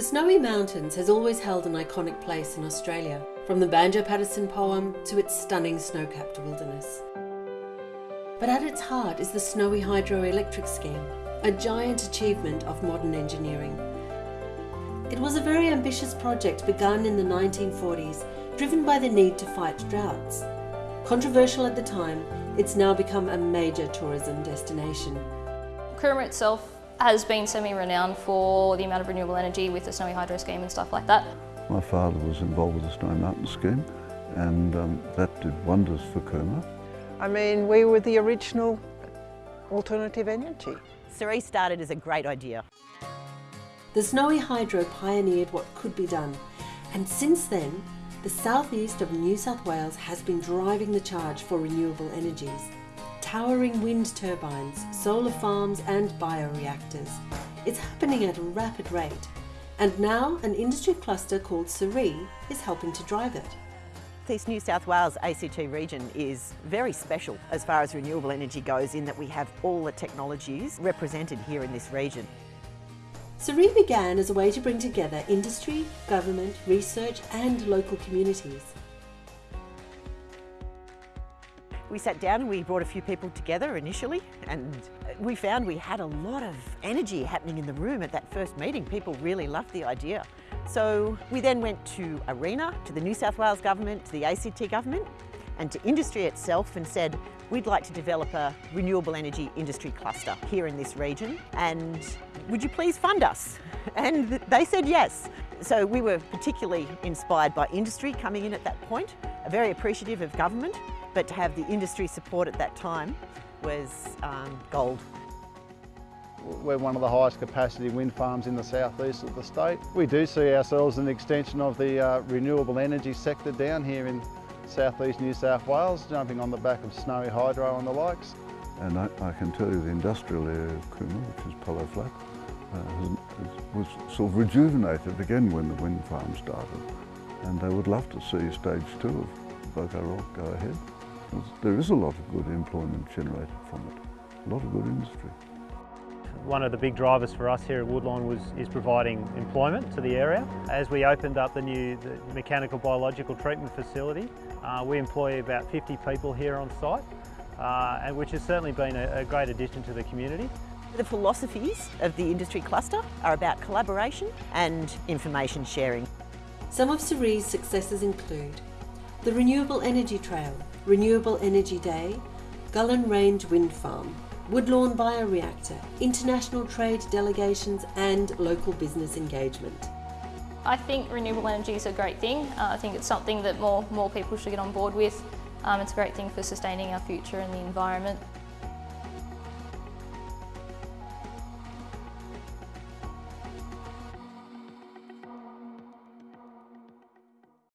The Snowy Mountains has always held an iconic place in Australia, from the Banjo Paterson poem to its stunning snow-capped wilderness. But at its heart is the Snowy Hydroelectric Scheme, a giant achievement of modern engineering. It was a very ambitious project begun in the 1940s, driven by the need to fight droughts. Controversial at the time, it's now become a major tourism destination. Cooma itself has been semi-renowned for the amount of renewable energy with the Snowy Hydro scheme and stuff like that. My father was involved with the Snowy Mountain scheme and um, that did wonders for Cooma. I mean, we were the original alternative energy. Cerise started as a great idea. The Snowy Hydro pioneered what could be done, and since then, the southeast of New South Wales has been driving the charge for renewable energies towering wind turbines, solar farms and bioreactors. It's happening at a rapid rate, and now an industry cluster called Cerie is helping to drive it. This New South Wales ACT region is very special as far as renewable energy goes in that we have all the technologies represented here in this region. Cerie began as a way to bring together industry, government, research and local communities. We sat down and we brought a few people together initially and we found we had a lot of energy happening in the room at that first meeting. People really loved the idea. So we then went to ARENA, to the New South Wales Government, to the ACT Government and to industry itself and said, we'd like to develop a renewable energy industry cluster here in this region and would you please fund us? And they said yes. So we were particularly inspired by industry coming in at that point, very appreciative of government but to have the industry support at that time was um, gold. We're one of the highest capacity wind farms in the southeast of the state. We do see ourselves as an extension of the uh, renewable energy sector down here in southeast New South Wales, jumping on the back of Snowy Hydro and the likes. And I, I can tell you the industrial area of Cooma, which is Polo Flat, uh, has, was sort of rejuvenated again when the wind farm started. And they would love to see stage two of Boco Rock go ahead. There is a lot of good employment generated from it, a lot of good industry. One of the big drivers for us here at Woodlawn was, is providing employment to the area. As we opened up the new the mechanical biological treatment facility, uh, we employ about 50 people here on site, uh, and which has certainly been a, a great addition to the community. The philosophies of the industry cluster are about collaboration and information sharing. Some of Cerie's successes include the Renewable Energy Trail, Renewable Energy Day, Gullen Range Wind Farm, Woodlawn Bioreactor, international trade delegations and local business engagement. I think renewable energy is a great thing. Uh, I think it's something that more, more people should get on board with. Um, it's a great thing for sustaining our future and the environment.